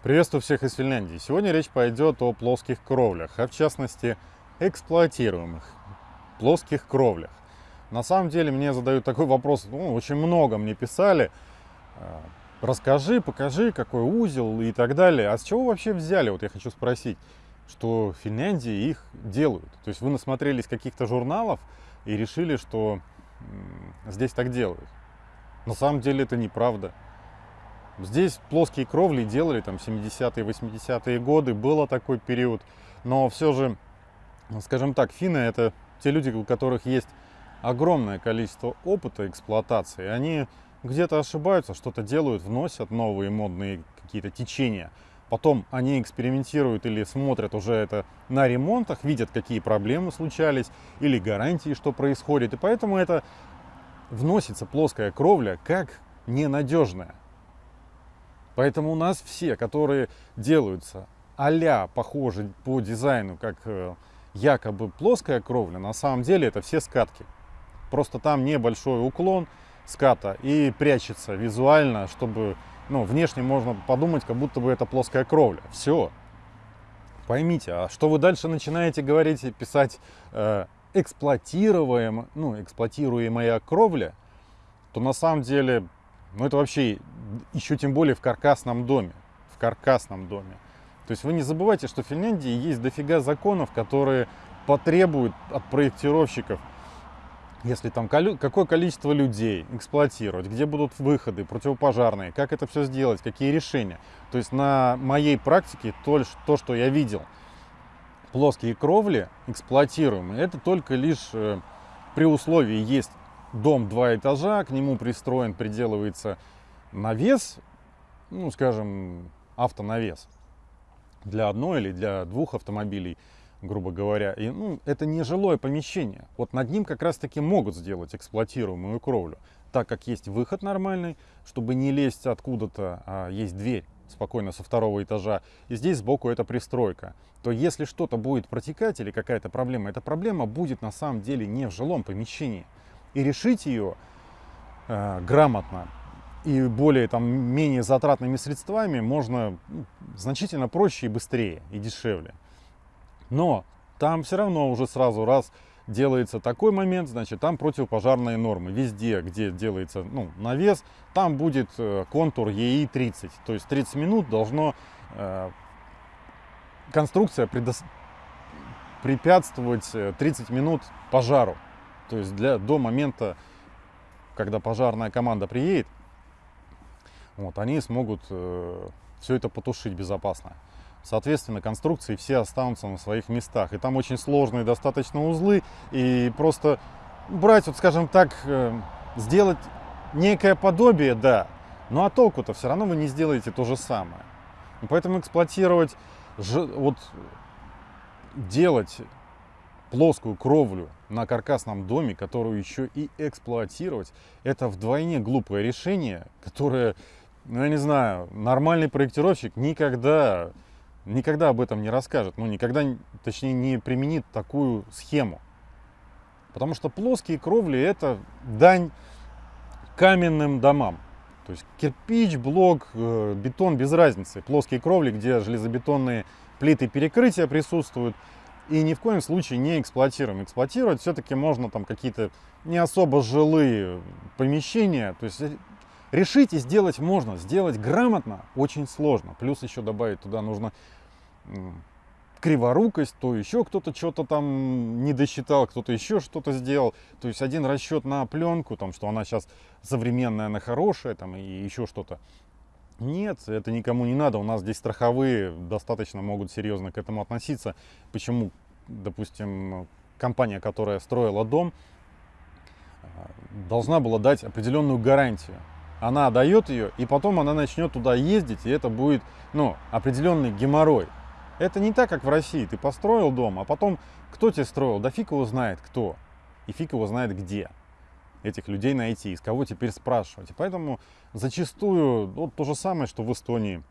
Приветствую всех из Финляндии. Сегодня речь пойдет о плоских кровлях, а в частности эксплуатируемых плоских кровлях. На самом деле мне задают такой вопрос, ну, очень много мне писали, э, расскажи, покажи, какой узел и так далее. А с чего вообще взяли, вот я хочу спросить, что в Финляндии их делают? То есть вы насмотрелись каких-то журналов и решили, что здесь так делают. На самом деле это неправда. Здесь плоские кровли делали там 70-е, 80-е годы, было такой период. Но все же, скажем так, финны это те люди, у которых есть огромное количество опыта эксплуатации. Они где-то ошибаются, что-то делают, вносят новые модные какие-то течения. Потом они экспериментируют или смотрят уже это на ремонтах, видят, какие проблемы случались, или гарантии, что происходит. И поэтому это вносится плоская кровля как ненадежная. Поэтому у нас все, которые делаются а похожи по дизайну, как э, якобы плоская кровля, на самом деле это все скатки. Просто там небольшой уклон ската и прячется визуально, чтобы ну, внешне можно подумать, как будто бы это плоская кровля. Все. Поймите, а что вы дальше начинаете говорить и писать э, эксплуатируем, ну, эксплуатируемая кровля, то на самом деле ну это вообще еще тем более в каркасном доме. В каркасном доме. То есть вы не забывайте, что в Финляндии есть дофига законов, которые потребуют от проектировщиков, если там какое количество людей эксплуатировать, где будут выходы противопожарные, как это все сделать, какие решения. То есть на моей практике то, то что я видел, плоские кровли эксплуатируемые, это только лишь э, при условии есть дом два этажа, к нему пристроен, приделывается навес, ну, скажем, автонавес для одной или для двух автомобилей, грубо говоря. И, ну, это не жилое помещение. Вот над ним как раз-таки могут сделать эксплуатируемую кровлю, так как есть выход нормальный, чтобы не лезть откуда-то, а есть дверь спокойно со второго этажа, и здесь сбоку это пристройка, то если что-то будет протекать или какая-то проблема, эта проблема будет на самом деле не в жилом помещении, и решить ее э, грамотно и более там менее затратными средствами можно ну, значительно проще и быстрее и дешевле. Но там все равно уже сразу раз делается такой момент, значит, там противопожарные нормы. Везде, где делается ну, навес, там будет э, контур ЕИ-30. То есть 30 минут должно э, конструкция предос... препятствовать 30 э, минут пожару. То есть для, до момента, когда пожарная команда приедет, вот, они смогут э, все это потушить безопасно. Соответственно, конструкции все останутся на своих местах. И там очень сложные достаточно узлы. И просто брать, вот скажем так, э, сделать некое подобие, да. Ну а толку-то все равно вы не сделаете то же самое. И поэтому эксплуатировать, вот делать плоскую кровлю на каркасном доме, которую еще и эксплуатировать, это вдвойне глупое решение, которое, ну я не знаю, нормальный проектировщик никогда, никогда об этом не расскажет, ну никогда, точнее, не применит такую схему. Потому что плоские кровли это дань каменным домам. То есть кирпич, блок, э, бетон без разницы. Плоские кровли, где железобетонные плиты перекрытия присутствуют, и ни в коем случае не эксплуатируем. Эксплуатировать все-таки можно там какие-то не особо жилые помещения. То есть э, решить и сделать можно. Сделать грамотно очень сложно. Плюс еще добавить туда нужно криворукость, то еще кто-то что-то там не досчитал, кто-то еще что-то сделал. То есть один расчет на пленку, там, что она сейчас современная, она хорошая, там, и еще что-то. Нет, это никому не надо. У нас здесь страховые достаточно могут серьезно к этому относиться. Почему, допустим, компания, которая строила дом, должна была дать определенную гарантию. Она дает ее, и потом она начнет туда ездить, и это будет ну, определенный геморрой. Это не так, как в России. Ты построил дом, а потом кто тебе строил? Да фиг его знает кто. И фиг его знает где этих людей найти, из кого теперь спрашивать. И поэтому зачастую вот то же самое, что в Эстонии.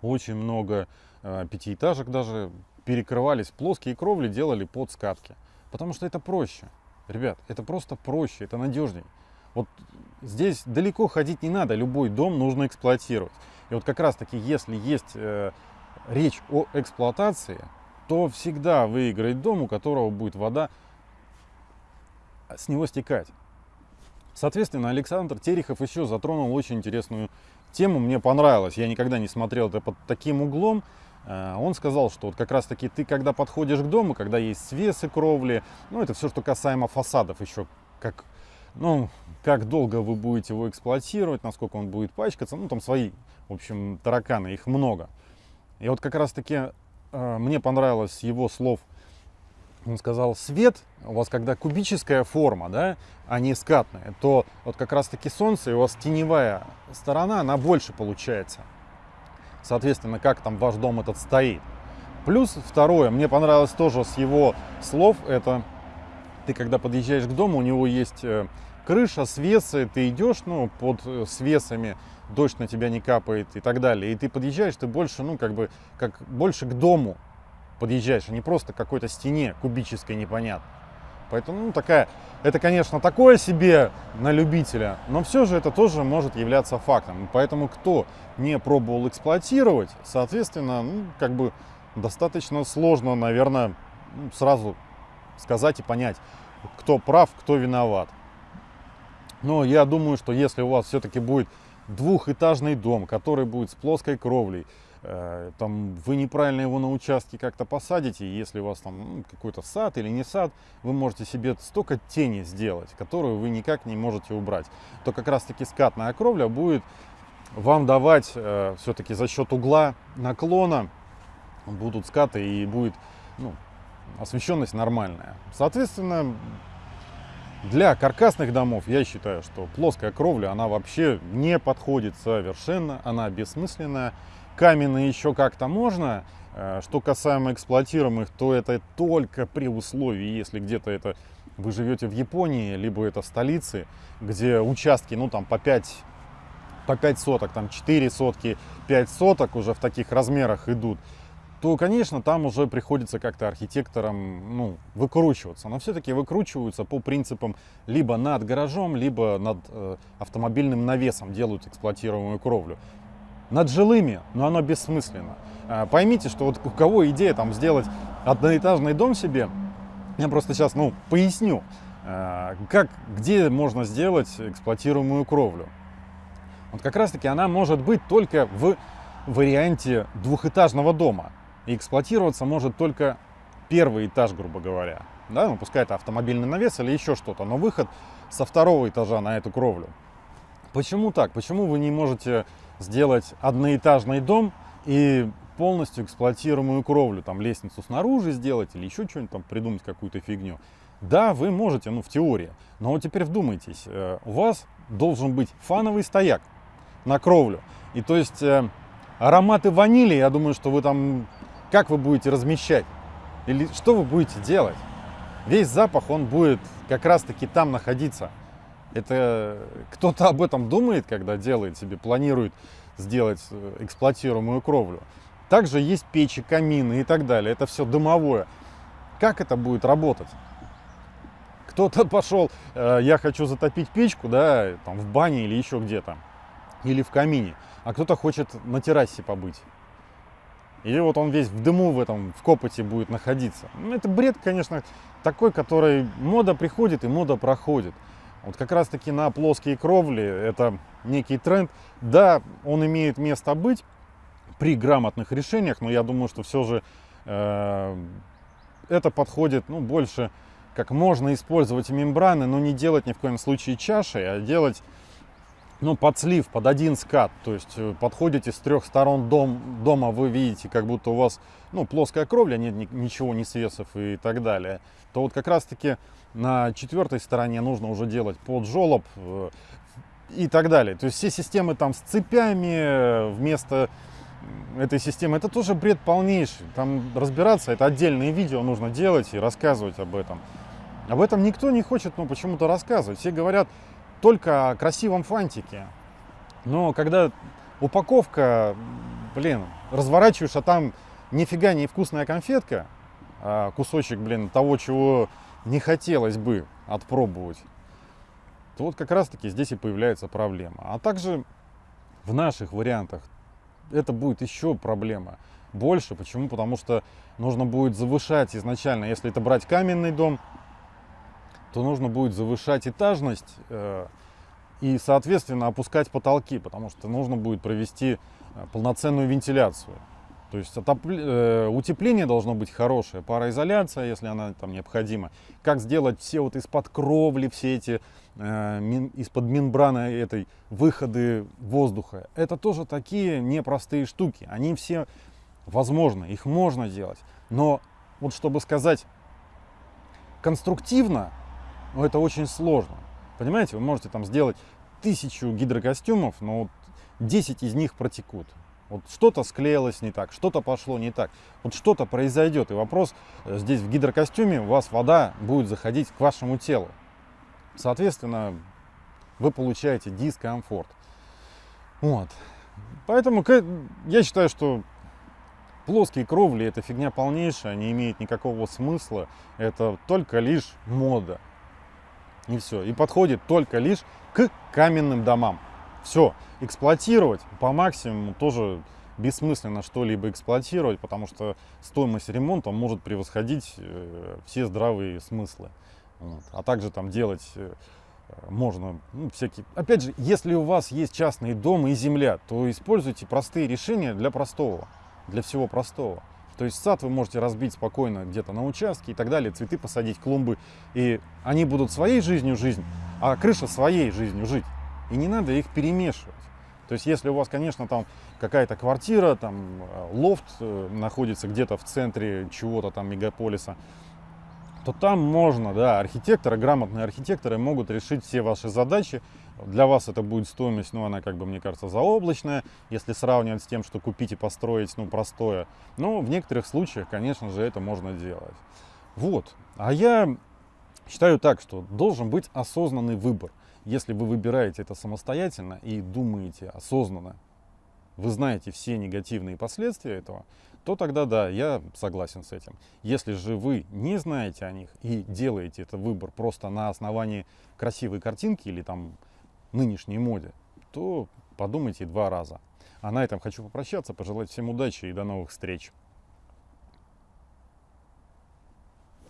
Очень много э, пятиэтажек даже перекрывались, плоские кровли делали под скатки. Потому что это проще. Ребят, это просто проще, это надежней. Вот здесь далеко ходить не надо, любой дом нужно эксплуатировать. И вот как раз таки, если есть э, речь о эксплуатации, то всегда выиграет дом, у которого будет вода с него стекать. Соответственно, Александр Терехов еще затронул очень интересную тему, мне понравилось. Я никогда не смотрел это под таким углом. Э, он сказал, что вот как раз таки ты, когда подходишь к дому, когда есть свесы кровли, ну это все, что касаемо фасадов еще, как, ну, как долго вы будете его эксплуатировать, насколько он будет пачкаться, ну там свои, в общем, тараканы, их много. И вот как раз таки э, мне понравилось его слов, он сказал, свет, у вас когда кубическая форма, да, а не скатная, то вот как раз таки солнце, и у вас теневая сторона, она больше получается. Соответственно, как там ваш дом этот стоит. Плюс второе, мне понравилось тоже с его слов, это ты когда подъезжаешь к дому, у него есть э, крыша, свесы, ты идешь, ну, под э, свесами, дождь на тебя не капает и так далее. И ты подъезжаешь, ты больше, ну, как бы, как больше к дому подъезжаешь, а не просто к какой-то стене кубической непонятно. Поэтому ну, такая, это, конечно, такое себе на любителя, но все же это тоже может являться фактом. Поэтому кто не пробовал эксплуатировать, соответственно, ну, как бы достаточно сложно, наверное, ну, сразу сказать и понять, кто прав, кто виноват. Но я думаю, что если у вас все-таки будет двухэтажный дом, который будет с плоской кровлей, там вы неправильно его на участке как-то посадите, если у вас там ну, какой-то сад или не сад, вы можете себе столько тени сделать, которую вы никак не можете убрать. То как раз таки скатная кровля будет вам давать э, все-таки за счет угла наклона будут скаты и будет ну, освещенность нормальная. Соответственно, для каркасных домов я считаю, что плоская кровля, она вообще не подходит совершенно, она бессмысленная каменные еще как-то можно. Э, что касаемо эксплуатируемых, то это только при условии, если где-то это вы живете в Японии, либо это столицы, где участки, ну там по 5, по 5 соток, там 4 сотки, 5 соток уже в таких размерах идут, то, конечно, там уже приходится как-то архитекторам ну, выкручиваться. Но все-таки выкручиваются по принципам либо над гаражом, либо над э, автомобильным навесом делают эксплуатируемую кровлю над жилыми, но оно бессмысленно. А, поймите, что вот у кого идея там сделать одноэтажный дом себе, я просто сейчас, ну, поясню, а, как, где можно сделать эксплуатируемую кровлю. Вот как раз таки она может быть только в варианте двухэтажного дома. И эксплуатироваться может только первый этаж, грубо говоря. Да, ну пускай это автомобильный навес или еще что-то, но выход со второго этажа на эту кровлю. Почему так? Почему вы не можете сделать одноэтажный дом и полностью эксплуатируемую кровлю, там лестницу снаружи сделать или еще что-нибудь там придумать какую-то фигню. Да, вы можете, ну в теории, но вот теперь вдумайтесь, э, у вас должен быть фановый стояк на кровлю. И то есть э, ароматы ванили, я думаю, что вы там, как вы будете размещать? Или что вы будете делать? Весь запах, он будет как раз-таки там находиться. Это кто-то об этом думает, когда делает себе, планирует сделать э, эксплуатируемую кровлю. Также есть печи, камины и так далее. Это все дымовое. Как это будет работать? Кто-то пошел, э, я хочу затопить печку, да, там в бане или еще где-то, или в камине, а кто-то хочет на террасе побыть. И вот он весь в дыму в этом, в копоте будет находиться. Ну, это бред, конечно, такой, который мода приходит и мода проходит. Вот как раз таки на плоские кровли это некий тренд. Да, он имеет место быть при грамотных решениях, но я думаю, что все же э, это подходит ну, больше как можно использовать мембраны, но не делать ни в коем случае чашей, а делать ну, под слив, под один скат. То есть э, подходите с трех сторон дом, дома, вы видите, как будто у вас ну, плоская кровля, нет ничего, ни свесов и так далее. То вот как раз-таки на четвертой стороне нужно уже делать под жолоб э, и так далее. То есть все системы там с цепями э, вместо этой системы, это тоже бред полнейший. Там разбираться, это отдельные видео нужно делать и рассказывать об этом. Об этом никто не хочет ну, почему-то рассказывать. Все говорят, только красивом фантике. Но когда упаковка, блин, разворачиваешь, а там нифига не вкусная конфетка, а кусочек, блин, того, чего не хотелось бы отпробовать, то вот как раз-таки здесь и появляется проблема. А также в наших вариантах это будет еще проблема больше. Почему? Потому что нужно будет завышать изначально, если это брать каменный дом, то нужно будет завышать этажность э, и, соответственно, опускать потолки, потому что нужно будет провести э, полноценную вентиляцию. То есть отопле... э, утепление должно быть хорошее, пароизоляция, если она там необходима. Как сделать все вот из-под кровли, все эти э, мин... из-под мембраны этой выходы воздуха. Это тоже такие непростые штуки. Они все возможны, их можно делать. Но вот чтобы сказать конструктивно, ну, это очень сложно. Понимаете, вы можете там сделать тысячу гидрокостюмов, но вот 10 из них протекут. Вот что-то склеилось не так, что-то пошло не так. Вот что-то произойдет. И вопрос э, здесь в гидрокостюме у вас вода будет заходить к вашему телу. Соответственно, вы получаете дискомфорт. Вот. Поэтому я считаю, что плоские кровли это фигня полнейшая, не имеет никакого смысла. Это только лишь мода. И все. И подходит только лишь к каменным домам. Все, эксплуатировать по максимуму тоже бессмысленно что-либо эксплуатировать, потому что стоимость ремонта может превосходить э, все здравые смыслы. Вот. А также там делать э, можно ну, всякие... Опять же, если у вас есть частный дом и земля, то используйте простые решения для простого, для всего простого. То есть сад вы можете разбить спокойно где-то на участке и так далее, цветы посадить, клумбы, и они будут своей жизнью жизнь, а крыша своей жизнью жить и не надо их перемешивать. То есть, если у вас, конечно, там какая-то квартира, там э, лофт э, находится где-то в центре чего-то там мегаполиса, то там можно, да, архитекторы, грамотные архитекторы могут решить все ваши задачи. Для вас это будет стоимость, ну, она, как бы, мне кажется, заоблачная, если сравнивать с тем, что купить и построить, ну, простое. Но в некоторых случаях, конечно же, это можно делать. Вот. А я считаю так, что должен быть осознанный выбор. Если вы выбираете это самостоятельно и думаете осознанно, вы знаете все негативные последствия этого, то тогда да, я согласен с этим. Если же вы не знаете о них и делаете этот выбор просто на основании красивой картинки или там нынешней моде, то подумайте два раза. А на этом хочу попрощаться, пожелать всем удачи и до новых встреч.